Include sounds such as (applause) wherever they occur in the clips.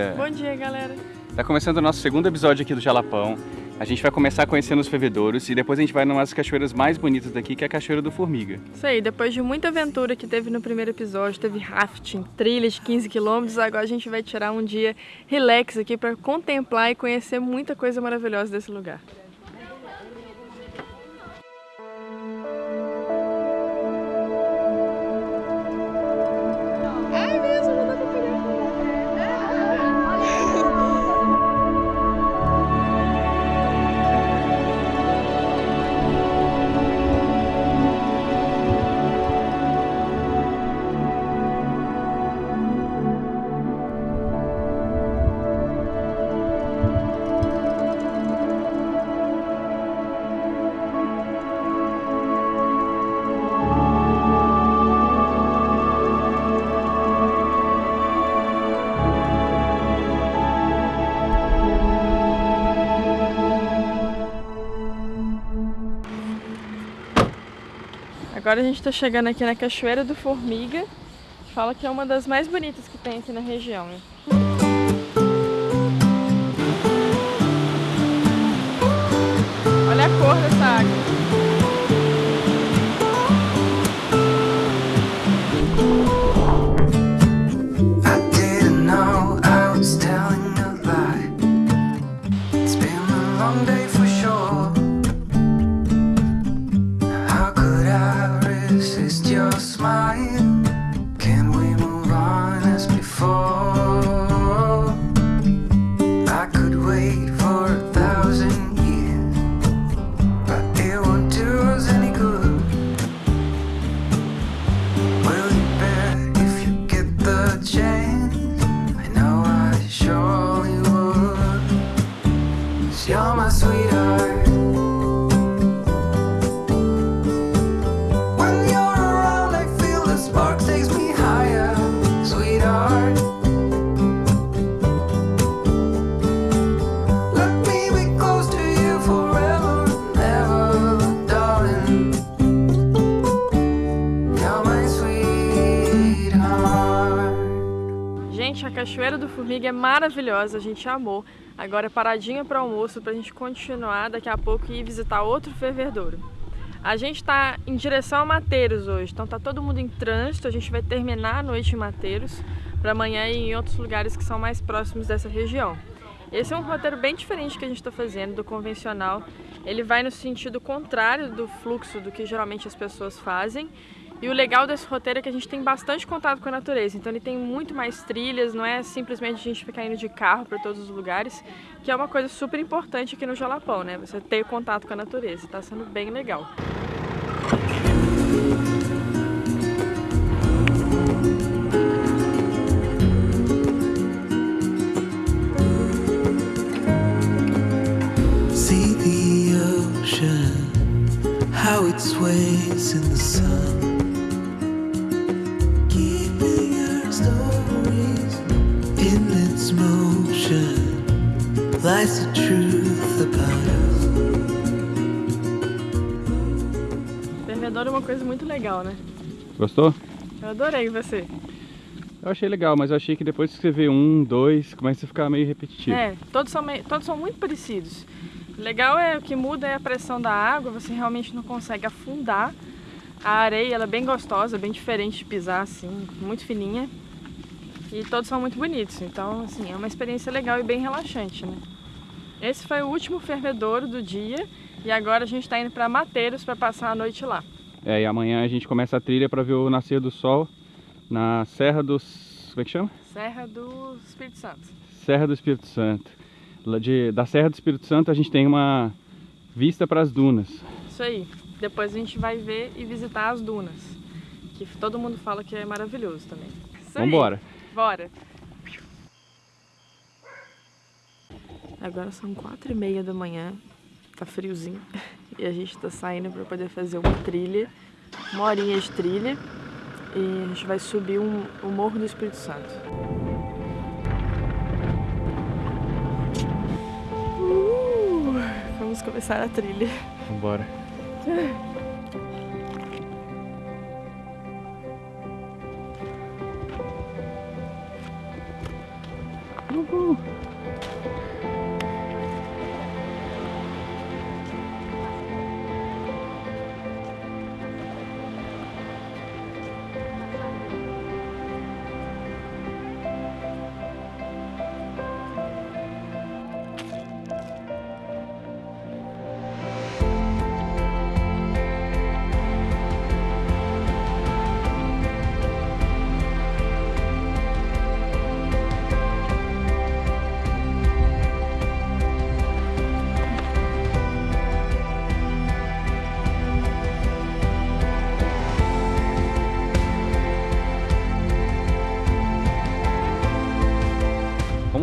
dia! Bom dia, galera! Tá começando o nosso segundo episódio aqui do Jalapão. A gente vai começar conhecendo os fervedouros e depois a gente vai numa das cachoeiras mais bonitas daqui, que é a Cachoeira do Formiga. Isso aí, depois de muita aventura que teve no primeiro episódio, teve rafting, trilhas de 15 quilômetros, agora a gente vai tirar um dia relax aqui para contemplar e conhecer muita coisa maravilhosa desse lugar. Agora a gente está chegando aqui na Cachoeira do Formiga. Fala que é uma das mais bonitas que tem aqui na região. Olha a cor dessa água. Cachoeira do Formiga é maravilhosa, a gente amou. Agora é paradinha para almoço para a gente continuar daqui a pouco e ir visitar outro fervedouro. A gente está em direção a Mateiros hoje, então tá todo mundo em trânsito, a gente vai terminar a noite em Mateiros para amanhã ir em outros lugares que são mais próximos dessa região. Esse é um roteiro bem diferente que a gente está fazendo do convencional. Ele vai no sentido contrário do fluxo do que geralmente as pessoas fazem e o legal desse roteiro é que a gente tem bastante contato com a natureza, então ele tem muito mais trilhas, não é simplesmente a gente ficar indo de carro para todos os lugares, que é uma coisa super importante aqui no Jalapão, né? Você ter contato com a natureza, está sendo bem legal. See the ocean, how it sways in the sun. Lies the truth about us. Fervedor é uma coisa muito legal, né? Gostou? Eu adorei você. Eu achei legal, mas eu achei que depois que você vê um, dois, começa a ficar meio repetitivo. É, todos são, meio, todos são muito parecidos. O legal é o que muda é a pressão da água, você realmente não consegue afundar. A areia ela é bem gostosa, bem diferente de pisar, assim, muito fininha. E todos são muito bonitos, então assim, é uma experiência legal e bem relaxante, né? Esse foi o último fervedouro do dia e agora a gente está indo para Mateiros para passar a noite lá. É, e amanhã a gente começa a trilha para ver o nascer do sol na Serra dos... como é que chama? Serra do Espírito Santo. Serra do Espírito Santo. De, da Serra do Espírito Santo a gente tem uma vista para as dunas. Isso aí. Depois a gente vai ver e visitar as dunas, que todo mundo fala que é maravilhoso também. Isso Vamos embora. Bora! Agora são quatro e meia da manhã, tá friozinho, (laughs) e a gente tá saindo para poder fazer uma trilha, uma horinha de trilha, e a gente vai subir um, o Morro do Espírito Santo. Uh, vamos começar a trilha. Vambora. (laughs)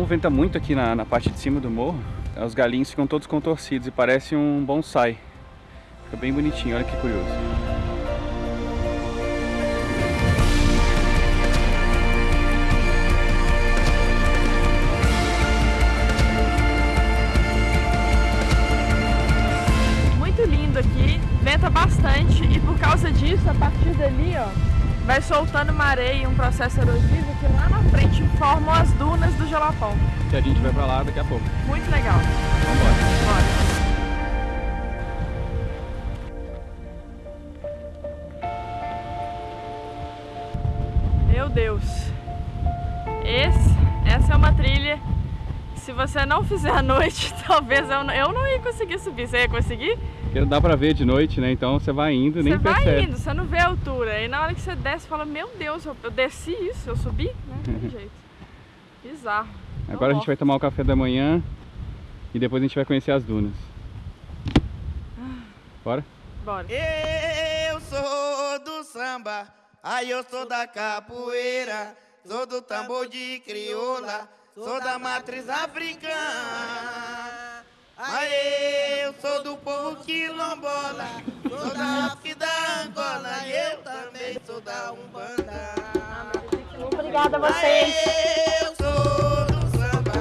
venta muito aqui na, na parte de cima do morro, os galinhos ficam todos contorcidos e parece um bonsai. Fica bem bonitinho, olha que curioso. Muito lindo aqui, venta bastante e por causa disso, a partir dali, ó, vai soltando uma areia um processo erosivo que na frente formam as dunas do Jalapão. Que a gente vai pra lá daqui a pouco. Muito legal. Vamos embora. Bora. Meu Deus. Esse, essa é uma trilha se você não fizer à noite, (laughs) talvez eu, não- eu não ia conseguir subir. Você ia conseguir? Porque não dá pra ver de noite, né? Então você vai indo, nem você vai percebe. indo, você não vê a altura. Aí na hora que você desce, você fala, meu Deus, eu, eu desci isso, eu subi? Não tem (laughs) jeito. Bizarro. Agora a gente vai tomar o café da manhã e depois a gente vai conhecer as dunas. Bora? Bora. Eu sou do samba, aí eu sou da capoeira, sou do tambor de crioula, sou da matriz africana. Aí eu sou do povo quilombola, sou da África e da Angola, e eu também sou da Umbanda. Obrigada a vocês. Aí eu sou do samba,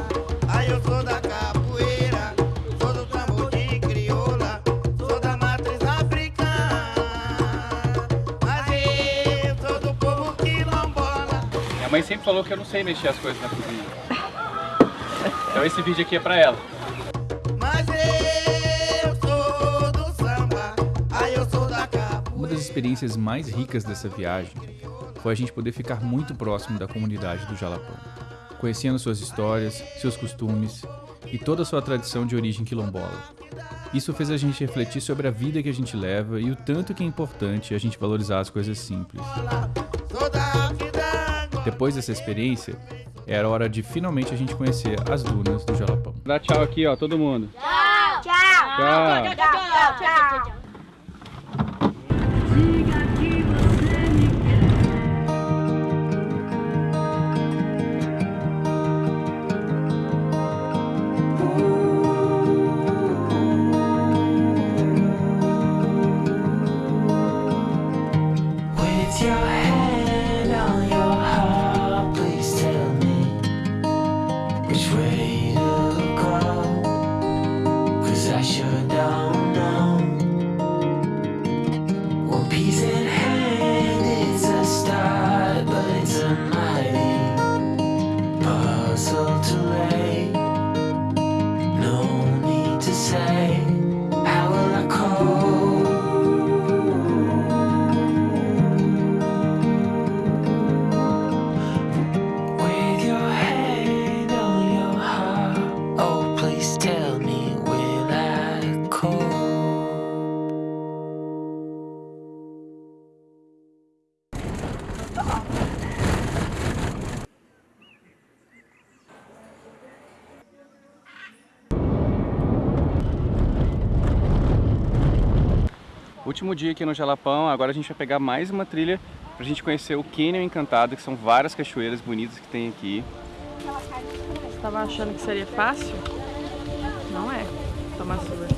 aí eu sou da capoeira, sou do tambor de crioula, sou da matriz africana. Mas eu sou do povo quilombola. Minha mãe sempre falou que eu não sei mexer as coisas na cozinha. Então esse vídeo aqui é pra ela. Uma das experiências mais ricas dessa viagem foi a gente poder ficar muito próximo da comunidade do Jalapão, conhecendo suas histórias, seus costumes e toda a sua tradição de origem quilombola. Isso fez a gente refletir sobre a vida que a gente leva e o tanto que é importante a gente valorizar as coisas simples. Depois dessa experiência, era hora de finalmente a gente conhecer as dunas do Jalapão. Dá tchau aqui, ó, todo mundo. Tchau. Tchau. Tchau, tchau. With Último dia aqui no Jalapão, agora a gente vai pegar mais uma trilha pra gente conhecer o Canyon Encantado, que são várias cachoeiras bonitas que tem aqui. Você tava achando que seria fácil? Não é. Toma sua.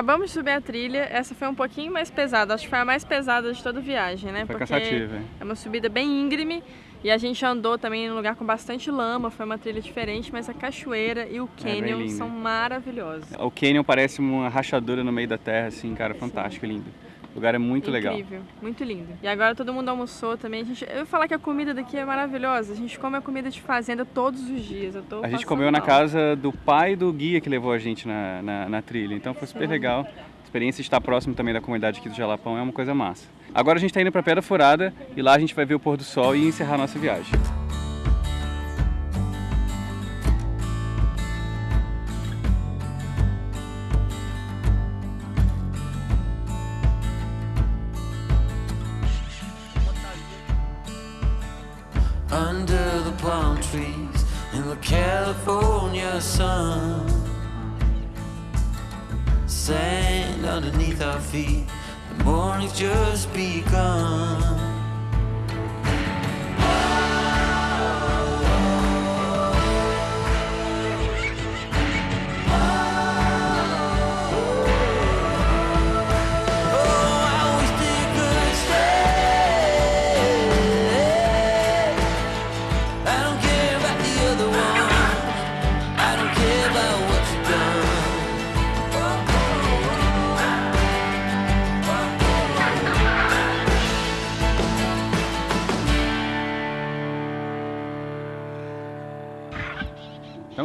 Acabamos de subir a trilha, essa foi um pouquinho mais pesada, acho que foi a mais pesada de toda a viagem, né? Foi Porque cansativo, hein? é uma subida bem íngreme e a gente andou também em um lugar com bastante lama, foi uma trilha diferente, mas a cachoeira e o É canyon lindo. são maravilhosos. O canyon parece uma rachadura no meio da terra, assim, cara, fantástico, lindo. O lugar é muito legal. Incrível, muito lindo. E agora todo mundo almoçou também. A gente, eu ia falar que a comida daqui é maravilhosa. A gente come a comida de fazenda todos os dias. Eu tô A gente comeu na mal. casa do pai do guia que levou a gente na, na, na trilha, então foi super legal. A experiência de estar próximo também da comunidade aqui do Jalapão é uma coisa massa. Agora a gente está indo para Pedra Furada e lá a gente vai ver o pôr do sol e encerrar a nossa viagem. Underneath our feet, the morning's just begun.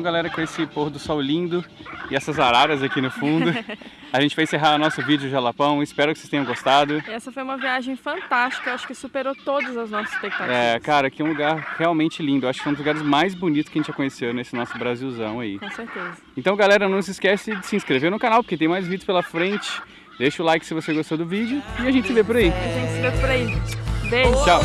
Galera, com esse pôr do sol lindo e essas araras aqui no fundo, (laughs) a gente vai encerrar o nosso vídeo de Jalapão. Espero que vocês tenham gostado. Essa foi uma viagem fantástica. Acho que superou todas as nossas expectativas. É, cara, aqui é um lugar realmente lindo. Acho que é um dos lugares mais bonitos que a gente já conheceu nesse nosso Brasilzão aí. Com certeza. Então, galera, não se esquece de se inscrever no canal, porque tem mais vídeos pela frente. Deixa o like se você gostou do vídeo e a gente se vê por aí. A gente se vê por aí. Beijo. Tchau.